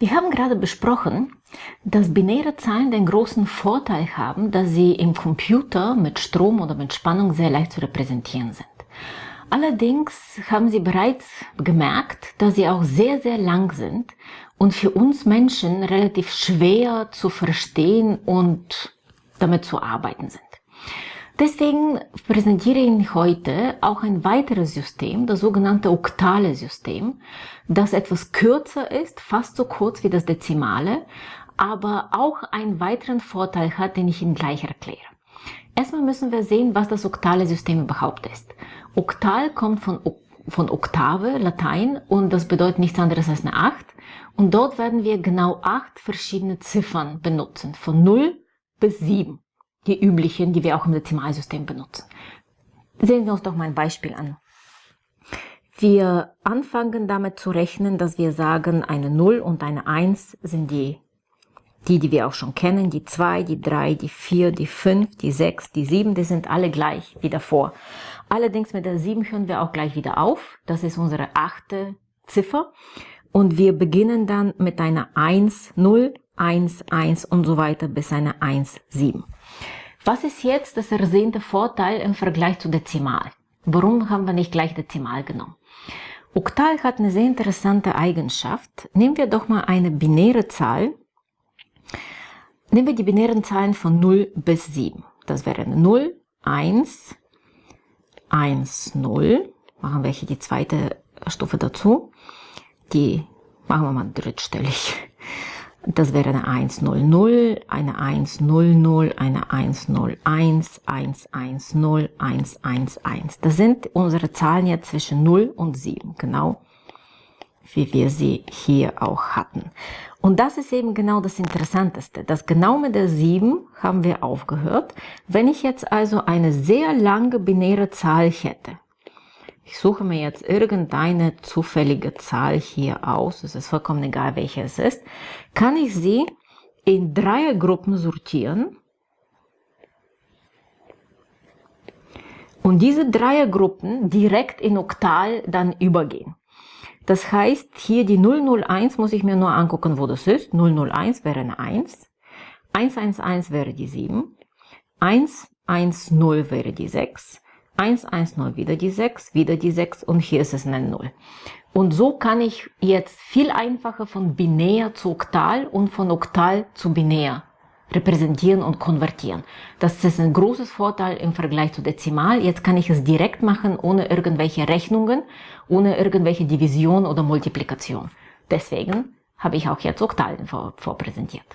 Wir haben gerade besprochen, dass binäre Zahlen den großen Vorteil haben, dass sie im Computer mit Strom oder mit Spannung sehr leicht zu repräsentieren sind. Allerdings haben sie bereits gemerkt, dass sie auch sehr, sehr lang sind und für uns Menschen relativ schwer zu verstehen und damit zu arbeiten sind. Deswegen präsentiere ich Ihnen heute auch ein weiteres System, das sogenannte oktale System, das etwas kürzer ist, fast so kurz wie das Dezimale, aber auch einen weiteren Vorteil hat, den ich Ihnen gleich erkläre. Erstmal müssen wir sehen, was das oktale System überhaupt ist. Oktal kommt von, von Oktave, Latein, und das bedeutet nichts anderes als eine 8. Und dort werden wir genau acht verschiedene Ziffern benutzen, von 0 bis 7 die üblichen, die wir auch im Dezimalsystem benutzen. Sehen wir uns doch mal ein Beispiel an. Wir anfangen damit zu rechnen, dass wir sagen, eine 0 und eine 1 sind die, die, die wir auch schon kennen, die 2, die 3, die 4, die 5, die 6, die 7, die sind alle gleich wie davor. Allerdings mit der 7 hören wir auch gleich wieder auf. Das ist unsere achte Ziffer. Und wir beginnen dann mit einer 1, 0, 1, 1 und so weiter bis eine 1, 7. Was ist jetzt das ersehnte Vorteil im Vergleich zu Dezimal? Warum haben wir nicht gleich Dezimal genommen? Oktal hat eine sehr interessante Eigenschaft. Nehmen wir doch mal eine binäre Zahl. Nehmen wir die binären Zahlen von 0 bis 7. Das wäre 0, 1, 1, 0. Machen wir hier die zweite Stufe dazu. Die machen wir mal drittstellig. Das wäre eine 100, eine 100, eine 101, 110, 111. Das sind unsere Zahlen jetzt zwischen 0 und 7, genau wie wir sie hier auch hatten. Und das ist eben genau das Interessanteste, dass genau mit der 7 haben wir aufgehört. Wenn ich jetzt also eine sehr lange binäre Zahl hätte, ich suche mir jetzt irgendeine zufällige Zahl hier aus, es ist vollkommen egal, welche es ist, kann ich sie in Dreiergruppen sortieren. Und diese Dreiergruppen direkt in Oktal dann übergehen. Das heißt, hier die 001 muss ich mir nur angucken, wo das ist. 001 wäre eine 1. 111 wäre die 7. 110 wäre die 6. 1, 1, 0, wieder die 6, wieder die 6 und hier ist es eine 0. Und so kann ich jetzt viel einfacher von binär zu oktal und von oktal zu binär repräsentieren und konvertieren. Das ist ein großes Vorteil im Vergleich zu Dezimal. Jetzt kann ich es direkt machen, ohne irgendwelche Rechnungen, ohne irgendwelche Division oder Multiplikation. Deswegen habe ich auch jetzt Oktalen vorpräsentiert.